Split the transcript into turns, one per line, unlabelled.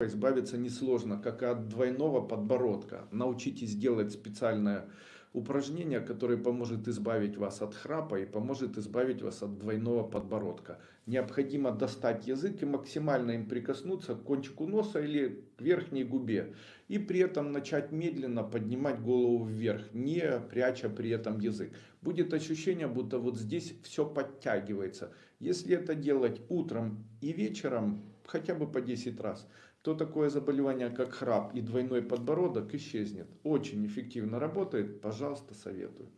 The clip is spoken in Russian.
избавиться несложно, как и от двойного подбородка. Научитесь делать специальное упражнение, которое поможет избавить вас от храпа и поможет избавить вас от двойного подбородка. Необходимо достать язык и максимально им прикоснуться к кончику носа или к верхней губе. И при этом начать медленно поднимать голову вверх, не пряча при этом язык. Будет ощущение, будто вот здесь все подтягивается. Если это делать утром и вечером, хотя бы по 10 раз, то такое заболевание, как храп и двойной подбородок исчезнет. Очень эффективно работает, пожалуйста, советую.